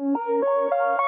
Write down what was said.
Música